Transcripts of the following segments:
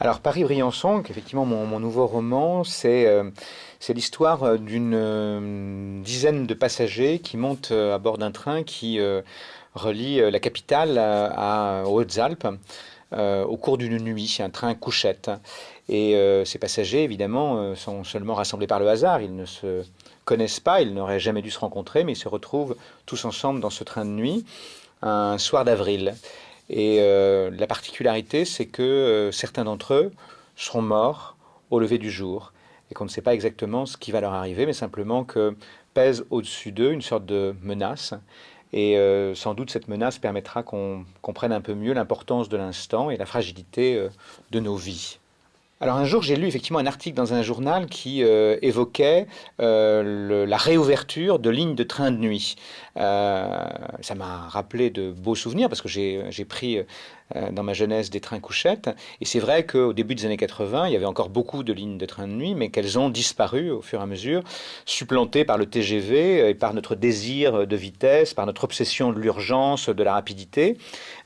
Alors Paris-Briançon, effectivement mon, mon, nouveau roman, c'est euh, l'histoire euh, d'une euh, dizaine de passagers qui montent à bord d'un train qui relie la capitale à, Hautes-Alpes au cours d'une nuit, un train couchette. Et ces passagers, évidemment, sont seulement rassemblés par le hasard, ils ne se connaissent pas, ils n'auraient jamais dû se rencontrer, mais ils se retrouvent tous ensemble dans ce train de nuit un soir d'avril. Et euh, la particularité, c'est que euh, certains d'entre eux seront morts au lever du jour et qu'on ne sait pas exactement ce qui va leur arriver, mais simplement que pèse au-dessus d'eux une sorte de menace. Et euh, sans doute cette menace permettra qu'on comprenne un peu mieux l'importance de l'instant et la fragilité de nos vies. Alors un jour, j'ai lu effectivement un article dans un journal qui euh, évoquait euh, la réouverture de lignes de train de nuit. Euh, ça m'a rappelé de beaux souvenirs parce que j'ai pris dans ma jeunesse des trains couchettes. Et c'est vrai qu'au début des années 80, il y avait encore beaucoup de lignes de trains de nuit, mais qu'elles ont disparu au fur et à mesure, supplantées par le TGV et par notre désir de vitesse, par notre obsession de l'urgence, de la rapidité,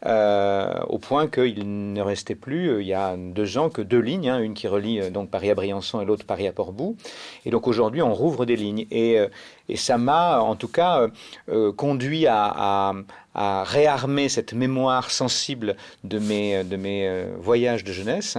euh, au point qu'il ne restait plus, euh, il y a deux ans, que deux lignes, hein, une qui relie euh, donc Paris à Briançon et l'autre Paris à Portbou. Et donc aujourd'hui, on rouvre des lignes. Et, ça m'a en tout cas euh, conduit à, à, réarmer cette mémoire sensible de mes, de mes euh, voyages de jeunesse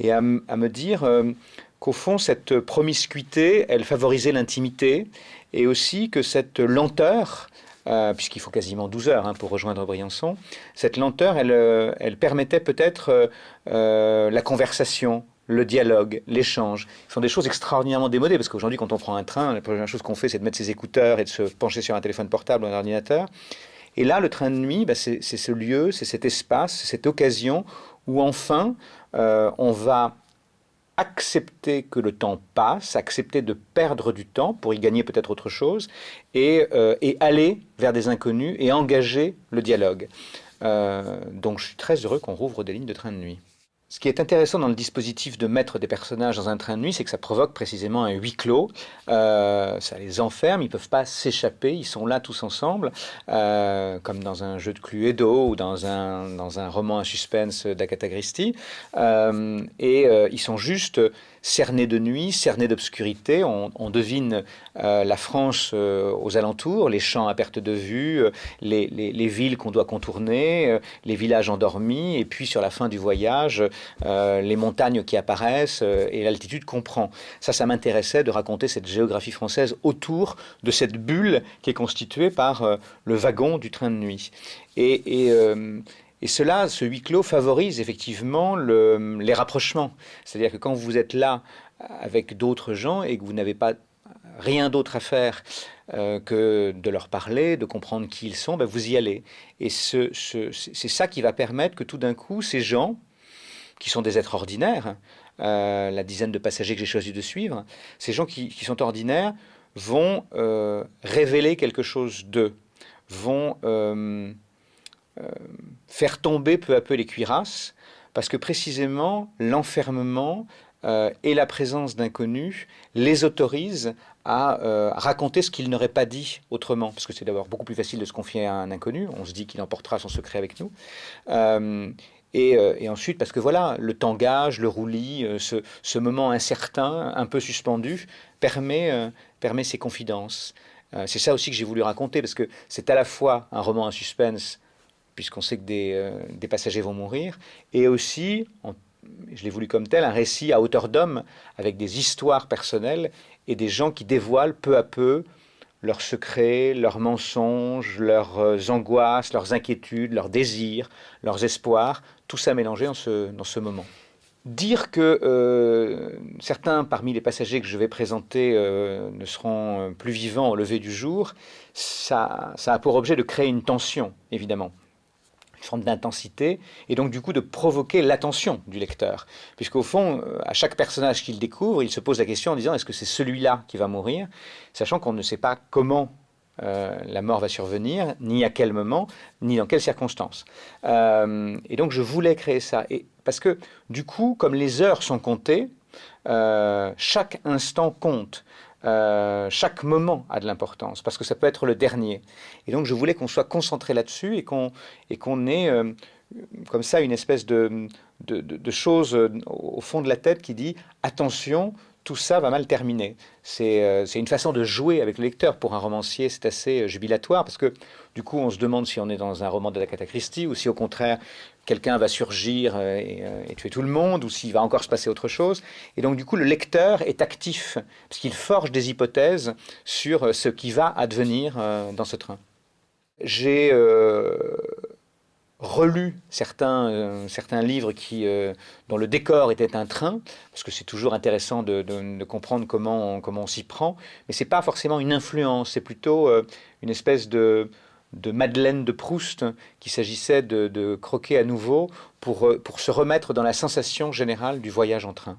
et à, me dire euh, qu'au fond, cette promiscuité, elle favorisait l'intimité et aussi que cette lenteur, euh, puisqu'il faut quasiment 12 heures hein, pour rejoindre Briançon, cette lenteur, elle, elle permettait peut-être euh, la conversation, le dialogue, l'échange, sont des choses extraordinairement démodées, parce qu'aujourd'hui, quand on prend un train, la première chose qu'on fait, c'est de mettre ses écouteurs et de se pencher sur un téléphone portable ou un ordinateur. Et là, le train de nuit, bah, c'est ce lieu, c'est cet espace, c'est cette occasion où enfin, euh, on va accepter que le temps passe, accepter de perdre du temps pour y gagner peut-être autre chose, et, euh, aller vers des inconnus et engager le dialogue. Euh, donc je suis très heureux qu'on rouvre des lignes de train de nuit. Ce qui est intéressant dans le dispositif de mettre des personnages dans un train de nuit, c'est que ça provoque précisément un huis clos. Euh, ça les enferme, ils ne peuvent pas s'échapper, ils sont là tous ensemble, euh, comme dans un jeu de Cluedo ou dans un, dans un roman à suspense d'Agatha Christie. Euh, et ils sont juste cernés de nuit, cernés d'obscurité. On, devine euh, la France euh, aux alentours, les champs à perte de vue, les, les, les villes qu'on doit contourner, les villages endormis, et puis sur la fin du voyage, euh, les montagnes qui apparaissent euh, et l'altitude qu'on prend. Ça, ça m'intéressait de raconter cette géographie française autour de cette bulle qui est constituée par euh, le wagon du train de nuit. Et, et cela, ce huis clos favorise effectivement le, les rapprochements. C'est-à-dire que quand vous êtes là avec d'autres gens et que vous n'avez pas rien d'autre à faire euh, que de leur parler, de comprendre qui ils sont, ben vous y allez. Et ce, ce, c'est ça qui va permettre que tout d'un coup, ces gens, qui sont des êtres ordinaires, euh, la dizaine de passagers que j'ai choisi de suivre, ces gens qui, sont ordinaires vont euh, révéler quelque chose d'eux, vont euh, euh, faire tomber peu à peu les cuirasses, parce que précisément l'enfermement euh, et la présence d'inconnus les autorise à euh, raconter ce qu'ils n'auraient pas dit autrement, parce que c'est d'abord beaucoup plus facile de se confier à un inconnu, on se dit qu'il emportera son secret avec nous, euh, et, euh, ensuite, parce que voilà, le tangage, le roulis, euh, ce, moment incertain, un peu suspendu, permet, euh, permet ces confidences. c'est ça aussi que j'ai voulu raconter, parce que c'est à la fois un roman à suspense, puisqu'on sait que des, des, passagers vont mourir, et aussi, je l'ai voulu comme tel, un récit à hauteur d'homme, avec des histoires personnelles et des gens qui dévoilent peu à peu leurs secrets, leurs mensonges, leurs angoisses, leurs inquiétudes, leurs désirs, leurs espoirs, tout ça mélangé dans ce, moment. Dire que euh, certains parmi les passagers que je vais présenter euh, ne seront plus vivants au lever du jour, ça, ça a pour objet de créer une tension, évidemment forme d'intensité, et donc du coup de provoquer l'attention du lecteur. Puisqu'au fond, euh, à chaque personnage qu'il découvre, il se pose la question en disant est-ce que c'est celui-là qui va mourir, sachant qu'on ne sait pas comment euh, la mort va survenir, ni à quel moment, ni dans quelles circonstances. Euh, et donc je voulais créer ça. Et, parce que du coup, comme les heures sont comptées, chaque instant compte. Euh, chaque moment a de l'importance parce que ça peut être le dernier. Et donc je voulais qu'on soit concentré là-dessus et qu'on ait euh, comme ça une espèce de, de, de, chose au fond de la tête qui dit attention, tout ça va mal terminer. C'est une façon de jouer avec le lecteur. Pour un romancier, c'est assez jubilatoire parce que du coup, on se demande si on est dans un roman de la Christie ou si au contraire, quelqu'un va surgir et, et, tuer tout le monde ou s'il va encore se passer autre chose. Et donc, du coup, le lecteur est actif parce qu'il forge des hypothèses sur ce qui va advenir dans ce train. J'ai euh, relu certains, euh, certains livres qui, euh, dont le décor était un train, parce que c'est toujours intéressant de, de, comprendre comment on, comment on s'y prend, mais c'est pas forcément une influence, c'est plutôt une espèce de, de Madeleine de Proust qu'il s'agissait de, de, croquer à nouveau pour, pour se remettre dans la sensation générale du voyage en train.